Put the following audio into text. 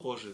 Позже.